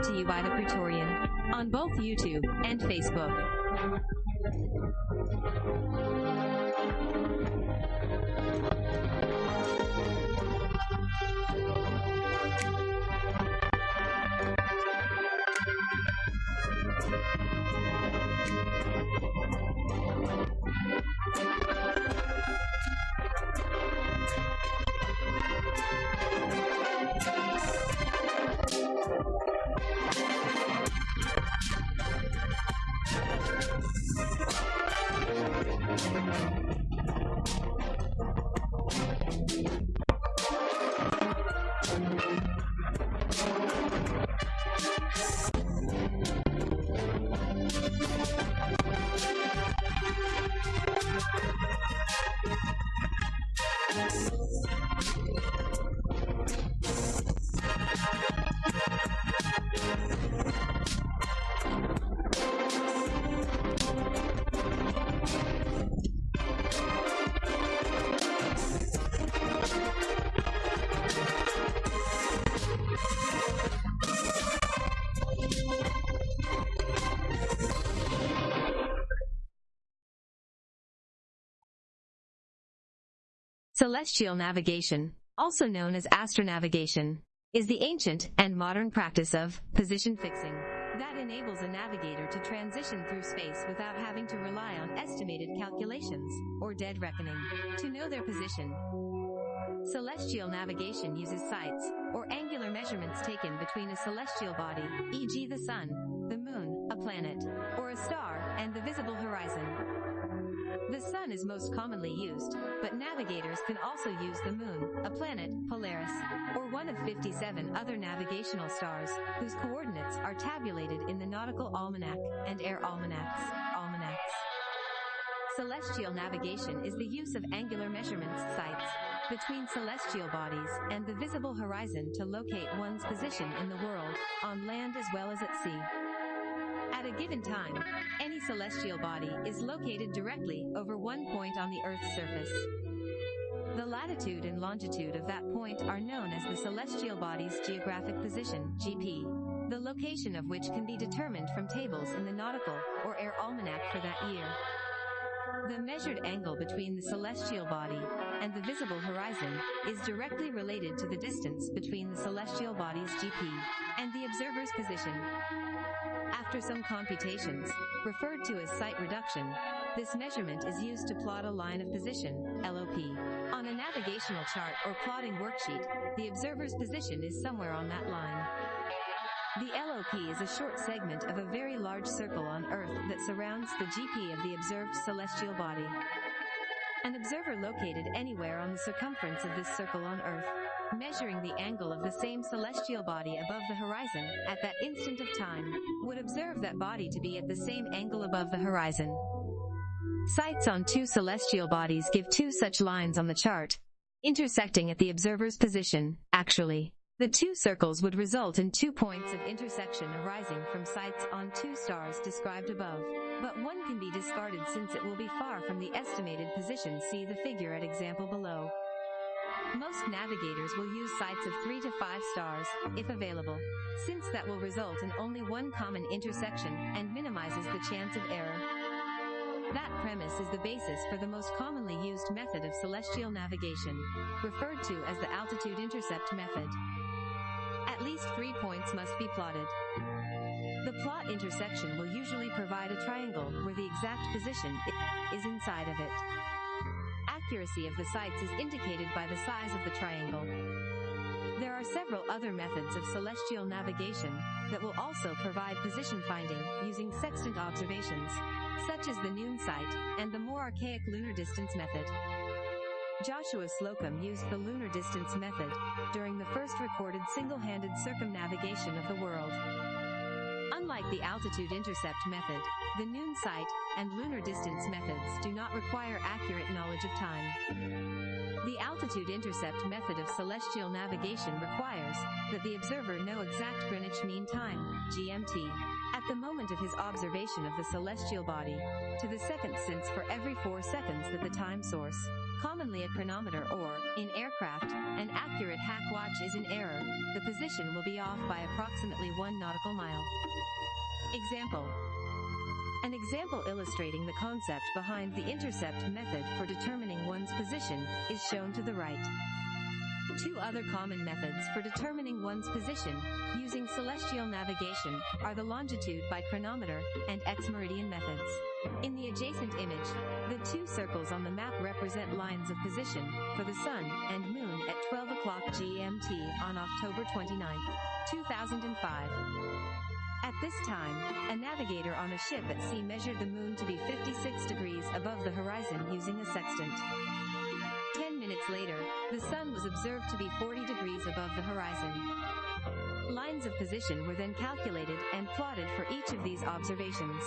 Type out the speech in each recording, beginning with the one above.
Brought to you by the Praetorian on both YouTube and Facebook. Celestial navigation, also known as astronavigation, is the ancient and modern practice of position fixing that enables a navigator to transition through space without having to rely on estimated calculations or dead reckoning to know their position. Celestial navigation uses sights or angular measurements taken between a celestial body, e.g. the sun, the moon, a planet, or a star, and the visible horizon. The sun is most commonly used, but navigators can also use the moon, a planet, Polaris, or one of 57 other navigational stars, whose coordinates are tabulated in the Nautical Almanac and Air Almanacs. Almanacs. Celestial navigation is the use of angular measurements sights between celestial bodies and the visible horizon to locate one's position in the world, on land as well as at sea. At a given time, any celestial body is located directly over one point on the Earth's surface. The latitude and longitude of that point are known as the celestial body's geographic position, GP, the location of which can be determined from tables in the nautical or air almanac for that year. The measured angle between the celestial body and the visible horizon is directly related to the distance between the celestial body's GP and the observer's position. After some computations, referred to as sight reduction, this measurement is used to plot a line of position, LOP. On a navigational chart or plotting worksheet, the observer's position is somewhere on that line. The LOP is a short segment of a very large circle on Earth that surrounds the GP of the observed celestial body. An observer located anywhere on the circumference of this circle on Earth, measuring the angle of the same celestial body above the horizon at that instant of time, would observe that body to be at the same angle above the horizon. Sights on two celestial bodies give two such lines on the chart, intersecting at the observer's position, actually. The two circles would result in two points of intersection arising from sights on two stars described above, but one can be discarded since it will be far from the estimated position see the figure at example below. Most navigators will use sights of 3 to 5 stars, if available, since that will result in only one common intersection and minimizes the chance of error. That premise is the basis for the most commonly used method of celestial navigation, referred to as the altitude intercept method. At least three points must be plotted. The plot intersection will usually provide a triangle where the exact position is inside of it. Accuracy of the sights is indicated by the size of the triangle. There are several other methods of celestial navigation that will also provide position finding using sextant observations, such as the noon sight and the more archaic lunar distance method. Joshua Slocum used the lunar distance method during the first recorded single-handed circumnavigation of the world. Unlike the altitude intercept method, the noon sight and lunar distance methods do not require accurate knowledge of time. The altitude intercept method of celestial navigation requires that the observer know exact Greenwich Mean Time, GMT, at the moment of his observation of the celestial body, to the second since for every four seconds that the time source, commonly a chronometer or, in aircraft, an accurate hack watch is in error, the position will be off by approximately one nautical mile. Example. An example illustrating the concept behind the intercept method for determining one's position is shown to the right. Two other common methods for determining one's position using celestial navigation are the longitude by chronometer and ex-meridian methods. In the adjacent image, the two circles on the map represent lines of position for the Sun and Moon at 12 o'clock GMT on October 29, 2005. At this time, a navigator on a ship at sea measured the moon to be 56 degrees above the horizon using a sextant. Minutes later, the sun was observed to be 40 degrees above the horizon. Lines of position were then calculated and plotted for each of these observations.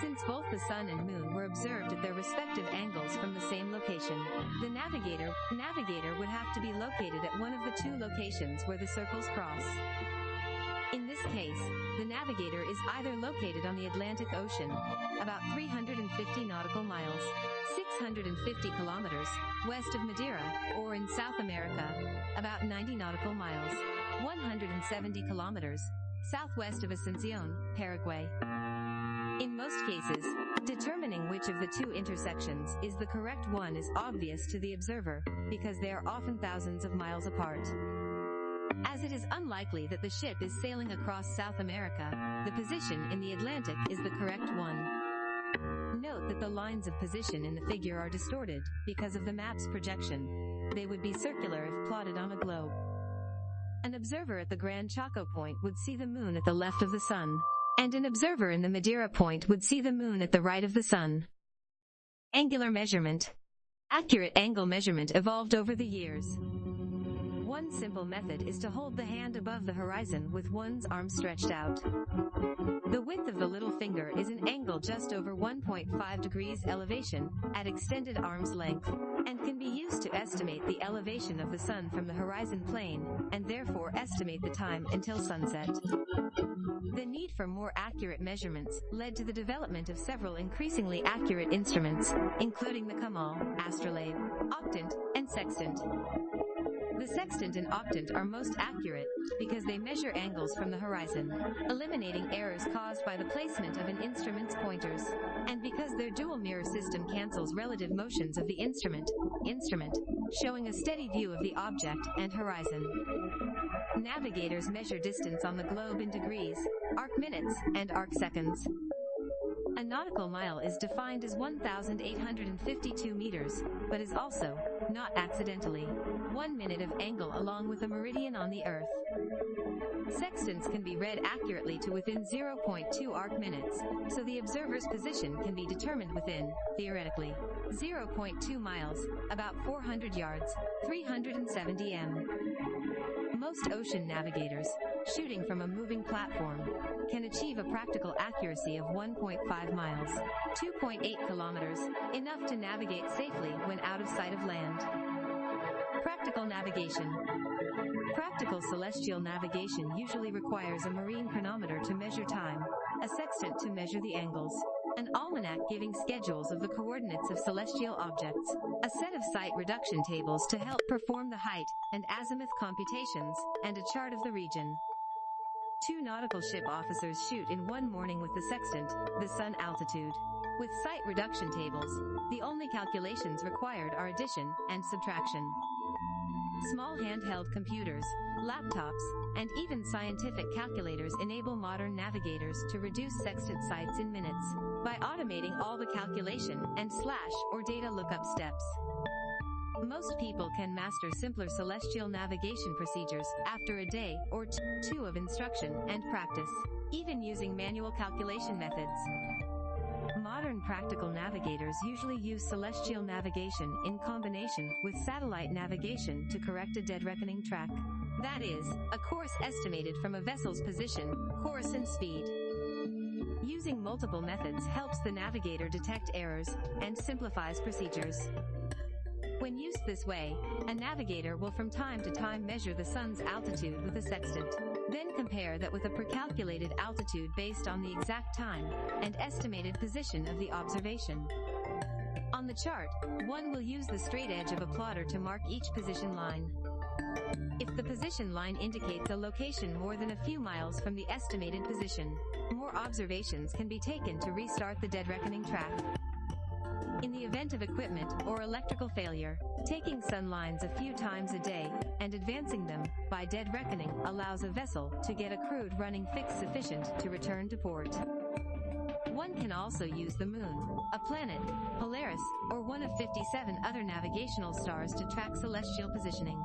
Since both the sun and moon were observed at their respective angles from the same location, the navigator, navigator would have to be located at one of the two locations where the circles cross. In this case, the navigator is either located on the Atlantic Ocean, about 350 nautical miles, 650 kilometers, west of Madeira, or in South America, about 90 nautical miles, 170 kilometers, southwest of Asuncion, Paraguay. In most cases, determining which of the two intersections is the correct one is obvious to the observer, because they are often thousands of miles apart. As it is unlikely that the ship is sailing across South America, the position in the Atlantic is the correct one. Note that the lines of position in the figure are distorted because of the map's projection. They would be circular if plotted on a globe. An observer at the Gran Chaco point would see the moon at the left of the sun, and an observer in the Madeira point would see the moon at the right of the sun. Angular measurement. Accurate angle measurement evolved over the years. One simple method is to hold the hand above the horizon with one's arm stretched out. The width of the little finger is an angle just over 1.5 degrees elevation at extended arm's length and can be used to estimate the elevation of the sun from the horizon plane and therefore estimate the time until sunset. The need for more accurate measurements led to the development of several increasingly accurate instruments, including the Kamal, astrolabe, octant, and sextant. The sextant and octant are most accurate because they measure angles from the horizon, eliminating errors caused by the placement of an instrument's pointers, and because their dual mirror system cancels relative motions of the instrument, instrument, showing a steady view of the object and horizon. Navigators measure distance on the globe in degrees, arc minutes, and arc seconds. A nautical mile is defined as 1,852 meters, but is also, not accidentally, one minute of angle along with a meridian on the Earth. Sextants can be read accurately to within 0.2 arc minutes, so the observer's position can be determined within, theoretically, 0.2 miles, about 400 yards, 370 m. Most ocean navigators, shooting from a moving platform, can achieve a practical accuracy of 1.5 miles, 2.8 kilometers, enough to navigate safely when out of sight of land. Practical navigation. Practical celestial navigation usually requires a marine chronometer to measure time, a sextant to measure the angles, an almanac giving schedules of the coordinates of celestial objects, a set of sight reduction tables to help perform the height and azimuth computations, and a chart of the region. Two nautical ship officers shoot in one morning with the sextant, the sun altitude. With sight reduction tables, the only calculations required are addition and subtraction. Small handheld computers, laptops, and even scientific calculators enable modern navigators to reduce sextant sights in minutes by automating all the calculation and slash or data lookup steps. Most people can master simpler celestial navigation procedures after a day or two of instruction and practice, even using manual calculation methods. Modern practical navigators usually use celestial navigation in combination with satellite navigation to correct a dead reckoning track. That is, a course estimated from a vessel's position, course and speed. Using multiple methods helps the navigator detect errors and simplifies procedures. When used this way, a navigator will from time to time measure the sun's altitude with a sextant. Then compare that with a precalculated altitude based on the exact time and estimated position of the observation. On the chart, one will use the straight edge of a plotter to mark each position line. If the position line indicates a location more than a few miles from the estimated position, more observations can be taken to restart the dead reckoning track. In the event of equipment or electrical failure, taking sun lines a few times a day and advancing them by dead reckoning allows a vessel to get a crude running fix sufficient to return to port. One can also use the moon, a planet, Polaris, or one of 57 other navigational stars to track celestial positioning.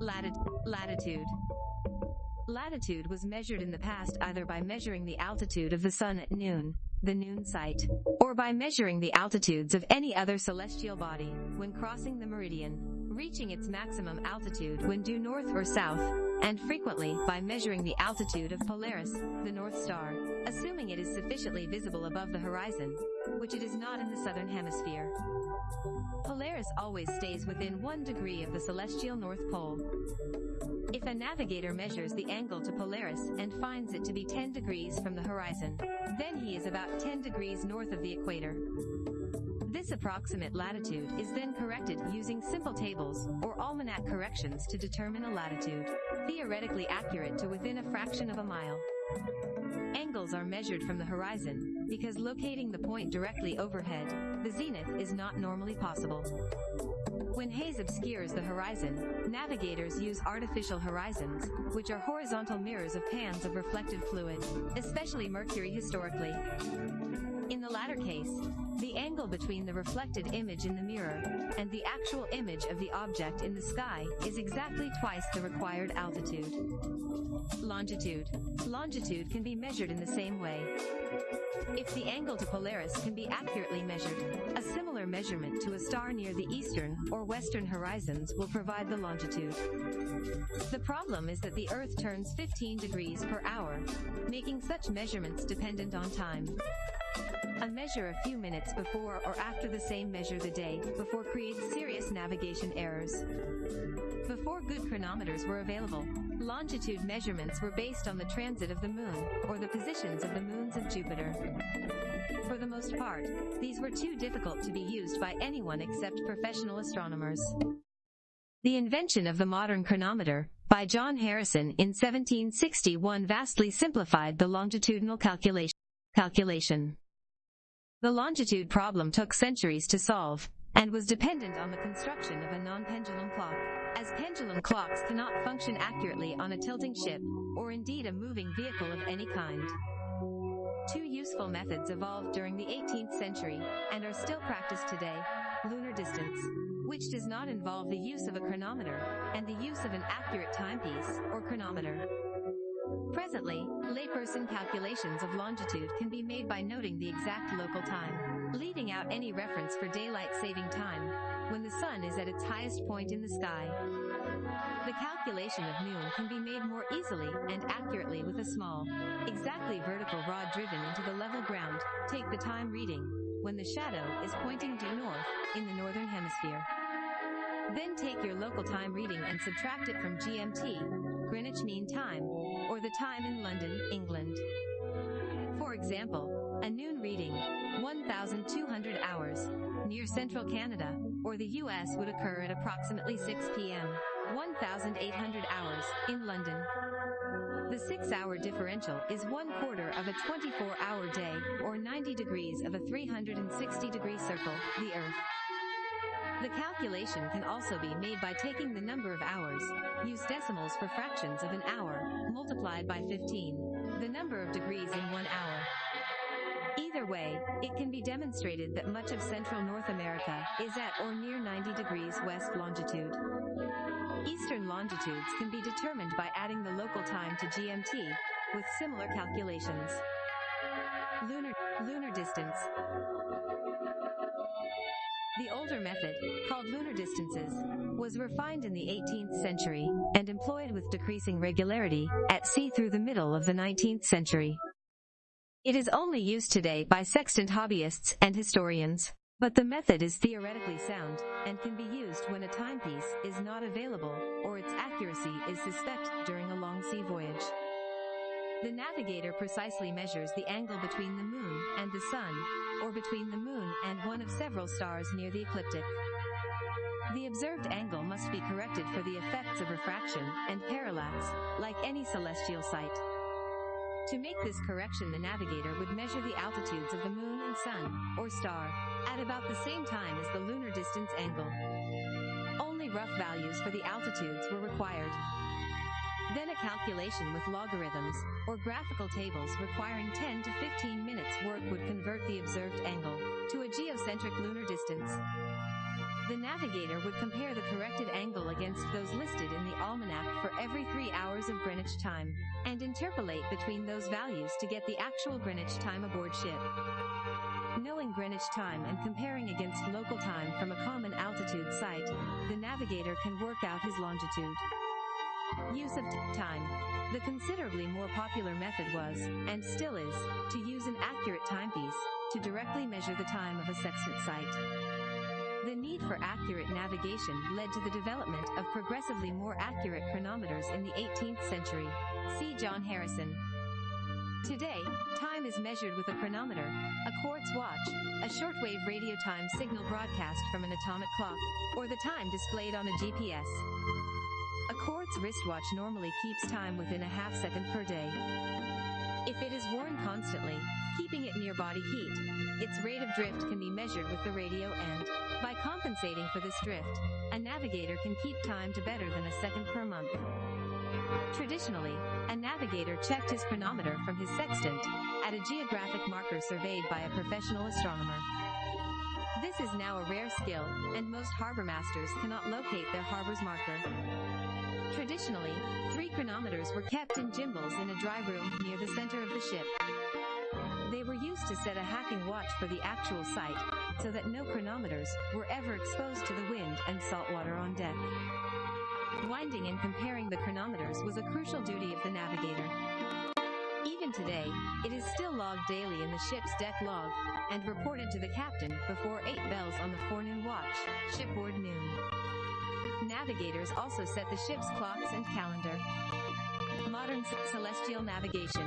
Latitude. Latitude. Latitude was measured in the past either by measuring the altitude of the sun at noon, the noon sight, or by measuring the altitudes of any other celestial body when crossing the meridian, reaching its maximum altitude when due north or south, and frequently by measuring the altitude of Polaris, the North Star, assuming it is sufficiently visible above the horizon, which it is not in the southern hemisphere. Polaris always stays within one degree of the celestial North Pole. If a navigator measures the angle to Polaris and finds it to be 10 degrees from the horizon, then he is about 10 degrees north of the equator. This approximate latitude is then corrected using simple tables or almanac corrections to determine a latitude, theoretically accurate to within a fraction of a mile. Angles are measured from the horizon, because locating the point directly overhead, the zenith is not normally possible. When haze obscures the horizon, navigators use artificial horizons, which are horizontal mirrors of pans of reflected fluid, especially mercury historically. In the latter case, the angle between the reflected image in the mirror and the actual image of the object in the sky is exactly twice the required altitude. Longitude. Longitude can be measured in the same way. If the angle to Polaris can be accurately measured, a similar measurement to a star near the eastern or western horizons will provide the longitude. The problem is that the Earth turns 15 degrees per hour, making such measurements dependent on time. A measure a few minutes before or after the same measure the day before creates serious navigation errors. Before good chronometers were available, longitude measurements were based on the transit of the moon or the positions of the moons of Jupiter. For the most part, these were too difficult to be used by anyone except professional astronomers. The invention of the modern chronometer, by John Harrison in 1761 vastly simplified the longitudinal calculation. calculation. The longitude problem took centuries to solve, and was dependent on the construction of a non-pendulum clock, pendulum clocks cannot function accurately on a tilting ship, or indeed a moving vehicle of any kind. Two useful methods evolved during the 18th century, and are still practiced today, lunar distance, which does not involve the use of a chronometer, and the use of an accurate timepiece, or chronometer. Presently, layperson calculations of longitude can be made by noting the exact local time, leaving out any reference for daylight saving time, when the sun is at its highest point in the sky. The calculation of noon can be made more easily and accurately with a small, exactly vertical rod driven into the level ground. Take the time reading when the shadow is pointing due north in the northern hemisphere. Then take your local time reading and subtract it from GMT, Greenwich Mean Time, or the time in London, England. For example, a noon reading, 1,200 hours, near central Canada, or the US would occur at approximately 6 p.m., 1,800 hours, in London. The six-hour differential is one quarter of a 24-hour day, or 90 degrees of a 360-degree circle, the Earth. The calculation can also be made by taking the number of hours, use decimals for fractions of an hour, multiplied by 15, the number of degrees in one hour. Either way, it can be demonstrated that much of central North America is at or near 90 degrees west longitude. Eastern longitudes can be determined by adding the local time to GMT, with similar calculations. Lunar, lunar distance. The older method, called lunar distances, was refined in the 18th century and employed with decreasing regularity at sea through the middle of the 19th century. It is only used today by sextant hobbyists and historians. But the method is theoretically sound, and can be used when a timepiece is not available, or its accuracy is suspect during a long sea voyage. The navigator precisely measures the angle between the moon and the sun, or between the moon and one of several stars near the ecliptic. The observed angle must be corrected for the effects of refraction and parallax, like any celestial sight. To make this correction the navigator would measure the altitudes of the moon and sun, or star, at about the same time as the lunar distance angle. Only rough values for the altitudes were required. Then a calculation with logarithms, or graphical tables requiring 10 to 15 minutes work would convert the observed angle to a geocentric lunar distance. The navigator would compare the corrected angle against those listed in the almanac for every three hours of Greenwich time, and interpolate between those values to get the actual Greenwich time aboard ship. Knowing Greenwich time and comparing against local time from a common altitude sight, the navigator can work out his longitude. Use of time. The considerably more popular method was, and still is, to use an accurate timepiece to directly measure the time of a sextant sight. The need for accurate navigation led to the development of progressively more accurate chronometers in the 18th century. See John Harrison. Today, time is measured with a chronometer, a quartz watch, a shortwave radio time signal broadcast from an atomic clock, or the time displayed on a GPS. A quartz wristwatch normally keeps time within a half second per day. If it is worn constantly, keeping it near body heat, its rate of drift can be measured with the radio and, by compensating for this drift, a navigator can keep time to better than a second per month. Traditionally, a navigator checked his chronometer from his sextant at a geographic marker surveyed by a professional astronomer. This is now a rare skill, and most harbor masters cannot locate their harbor's marker. Traditionally, three chronometers were kept in gimbals in a dry room near the center of the ship. They were used to set a hacking watch for the actual sight, so that no chronometers were ever exposed to the wind and salt water on deck. Winding and comparing the chronometers was a crucial duty of the navigator. Even today, it is still logged daily in the ship's deck log, and reported to the captain before 8 bells on the forenoon watch, shipboard noon. Navigators also set the ship's clocks and calendar. Modern celestial navigation.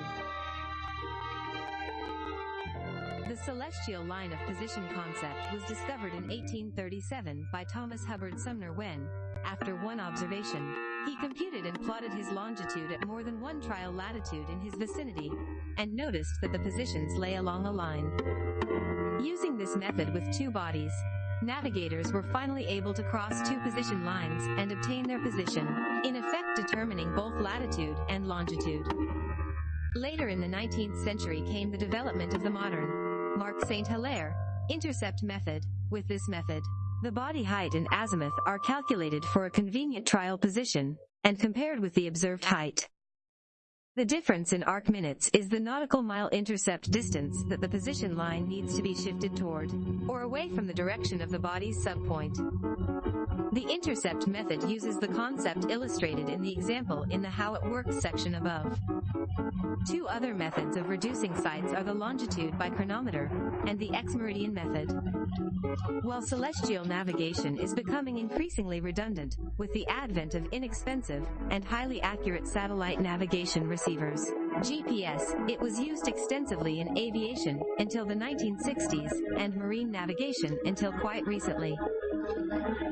The celestial line of position concept was discovered in 1837 by Thomas Hubbard Sumner when, after one observation, he computed and plotted his longitude at more than one trial latitude in his vicinity, and noticed that the positions lay along a line. Using this method with two bodies, navigators were finally able to cross two position lines and obtain their position, in effect determining both latitude and longitude. Later in the 19th century came the development of the modern Marcq St. Hilaire intercept method. With this method, the body height and azimuth are calculated for a convenient trial position, and compared with the observed height. The difference in arc minutes is the nautical mile intercept distance that the position line needs to be shifted toward, or away from the direction of the body's subpoint. The intercept method uses the concept illustrated in the example in the How It Works section above. Two other methods of reducing sights are the longitude by chronometer and the ex-meridian method. While celestial navigation is becoming increasingly redundant with the advent of inexpensive and highly accurate satellite navigation receivers, GPS, it was used extensively in aviation until the 1960s and marine navigation until quite recently.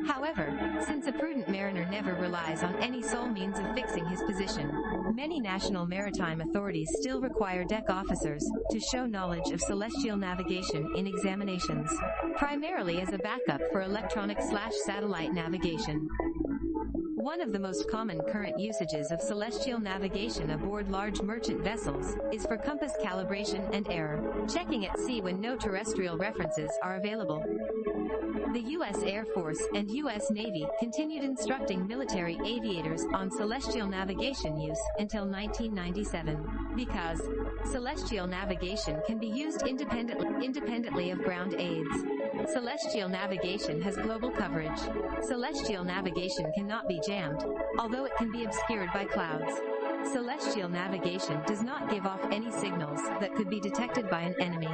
However, since a prudent mariner never relies on any sole means of fixing his position, many national maritime authorities still require deck officers to show knowledge of celestial navigation in examinations, primarily as a backup for electronic slash satellite navigation. One of the most common current usages of celestial navigation aboard large merchant vessels is for compass calibration and error, checking at sea when no terrestrial references are available. The U.S. Air Force and U.S. Navy continued instructing military aviators on celestial navigation use until 1997, because celestial navigation can be used independently, independently of ground aids. Celestial navigation has global coverage. Celestial navigation cannot be jammed, although it can be obscured by clouds. Celestial navigation does not give off any signals that could be detected by an enemy.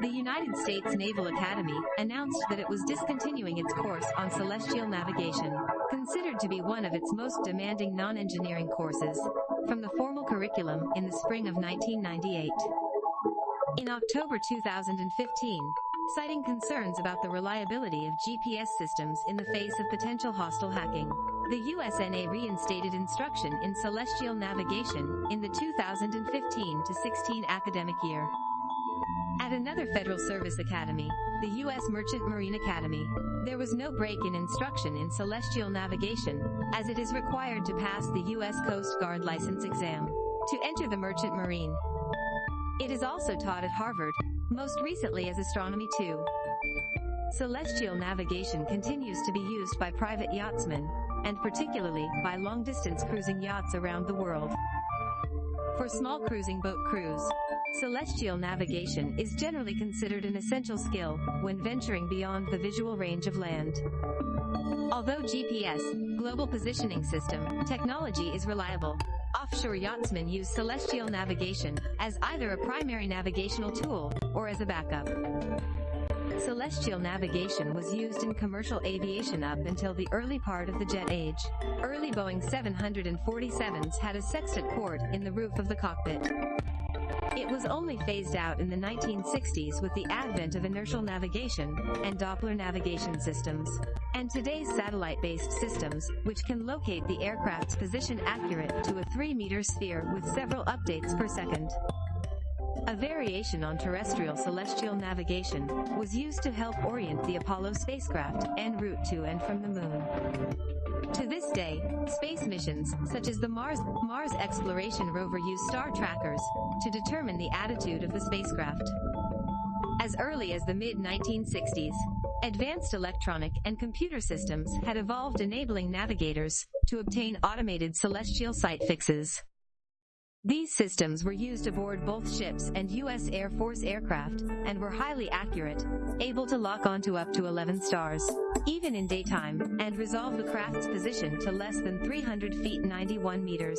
The United States Naval Academy announced that it was discontinuing its course on celestial navigation, considered to be one of its most demanding non-engineering courses, from the formal curriculum in the spring of 1998. In October 2015, citing concerns about the reliability of GPS systems in the face of potential hostile hacking, the USNA reinstated instruction in celestial navigation in the 2015-16 academic year. At another Federal Service Academy, the U.S. Merchant Marine Academy, there was no break in instruction in celestial navigation, as it is required to pass the U.S. Coast Guard license exam to enter the Merchant Marine. It is also taught at Harvard, most recently as Astronomy 2. Celestial navigation continues to be used by private yachtsmen, and particularly by long-distance cruising yachts around the world. For small cruising boat crews, celestial navigation is generally considered an essential skill when venturing beyond the visual range of land. Although GPS, Global Positioning System, technology is reliable, offshore yachtsmen use celestial navigation as either a primary navigational tool or as a backup. Celestial navigation was used in commercial aviation up until the early part of the jet age. Early Boeing 747s had a sextant port in the roof of the cockpit. It was only phased out in the 1960s with the advent of inertial navigation and Doppler navigation systems. And today's satellite-based systems, which can locate the aircraft's position accurate to a 3-meter sphere with several updates per second. A variation on terrestrial celestial navigation was used to help orient the Apollo spacecraft en route to and from the moon. To this day, space missions, such as the Mars, Mars Exploration Rover use star trackers to determine the attitude of the spacecraft. As early as the mid-1960s, advanced electronic and computer systems had evolved enabling navigators to obtain automated celestial sight fixes. These systems were used aboard both ships and U.S. Air Force aircraft, and were highly accurate, able to lock onto up to 11 stars, even in daytime, and resolve the craft's position to less than 300 feet 91 meters.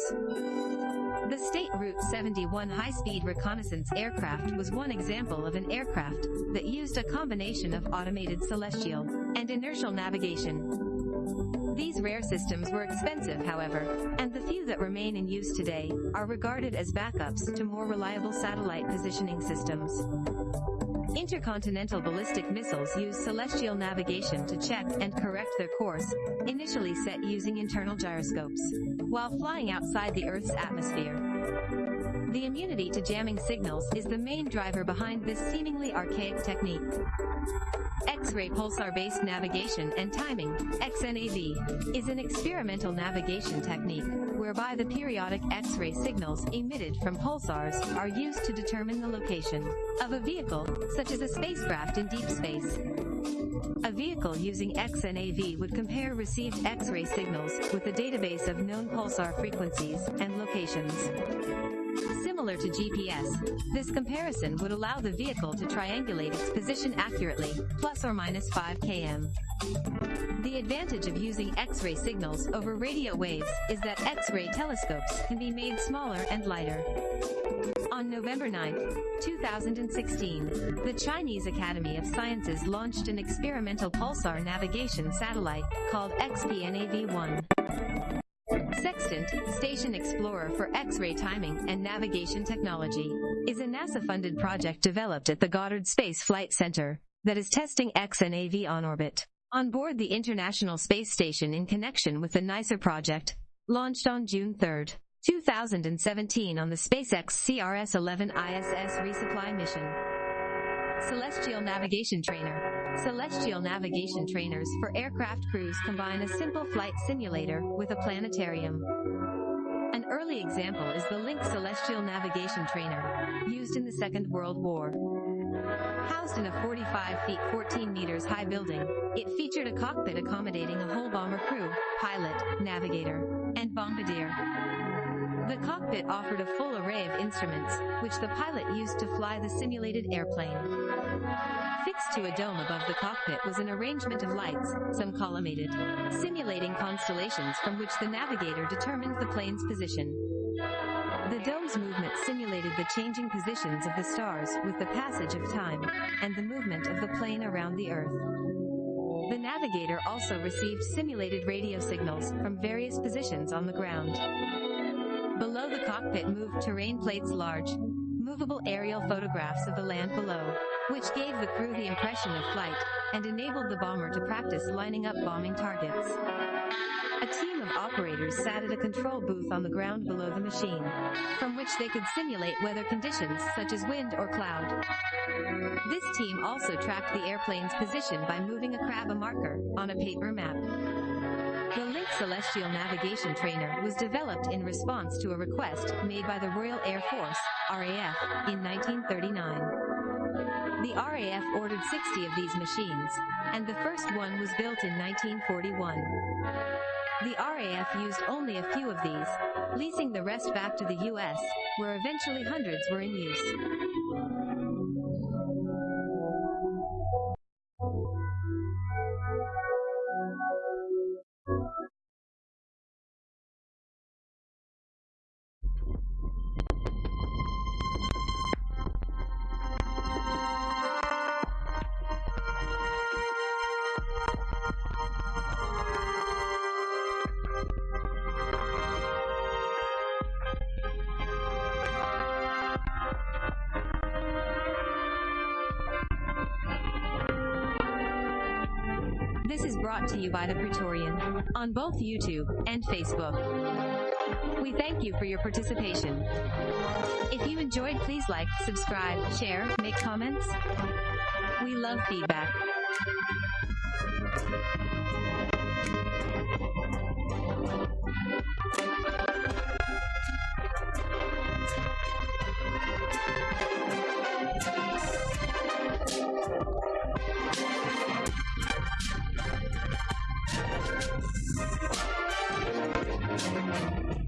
The State Route 71 high-speed reconnaissance aircraft was one example of an aircraft that used a combination of automated celestial and inertial navigation, these rare systems were expensive, however, and the few that remain in use today are regarded as backups to more reliable satellite positioning systems. Intercontinental ballistic missiles use celestial navigation to check and correct their course, initially set using internal gyroscopes, while flying outside the Earth's atmosphere. The immunity to jamming signals is the main driver behind this seemingly archaic technique. X-ray pulsar-based navigation and timing, XNAV, is an experimental navigation technique whereby the periodic X-ray signals emitted from pulsars are used to determine the location of a vehicle, such as a spacecraft in deep space. A vehicle using XNAV would compare received X-ray signals with a database of known pulsar frequencies and locations. Similar to GPS, this comparison would allow the vehicle to triangulate its position accurately, plus or minus 5 km. The advantage of using X-ray signals over radio waves is that X-ray telescopes can be made smaller and lighter. On November 9, 2016, the Chinese Academy of Sciences launched an experimental pulsar navigation satellite called XPNAV-1. Sextant, Station Explorer for X-ray timing and navigation technology, is a NASA-funded project developed at the Goddard Space Flight Center that is testing XNAV on orbit. On board the International Space Station in connection with the NICER project, launched on June 3, 2017 on the SpaceX CRS-11 ISS resupply mission. Celestial Navigation Trainer Celestial navigation trainers for aircraft crews combine a simple flight simulator with a planetarium. An early example is the Link Celestial Navigation Trainer, used in the Second World War. Housed in a 45 feet 14 meters high building, it featured a cockpit accommodating a whole bomber crew, pilot, navigator, and bombardier. The cockpit offered a full array of instruments, which the pilot used to fly the simulated airplane. Fixed to a dome above the cockpit was an arrangement of lights, some collimated, simulating constellations from which the navigator determined the plane's position. The dome's movement simulated the changing positions of the stars with the passage of time, and the movement of the plane around the Earth. The navigator also received simulated radio signals from various positions on the ground. Below the cockpit moved terrain plates large, movable aerial photographs of the land below, which gave the crew the impression of flight, and enabled the bomber to practice lining up bombing targets. A team of operators sat at a control booth on the ground below the machine, from which they could simulate weather conditions such as wind or cloud. This team also tracked the airplane's position by moving a crab a marker on a paper map. The Link Celestial Navigation Trainer was developed in response to a request made by the Royal Air Force, RAF, in 1939. The RAF ordered 60 of these machines, and the first one was built in 1941. The RAF used only a few of these, leasing the rest back to the US, where eventually hundreds were in use. brought to you by The Praetorian on both YouTube and Facebook. We thank you for your participation. If you enjoyed, please like, subscribe, share, make comments. We love feedback. Thank you.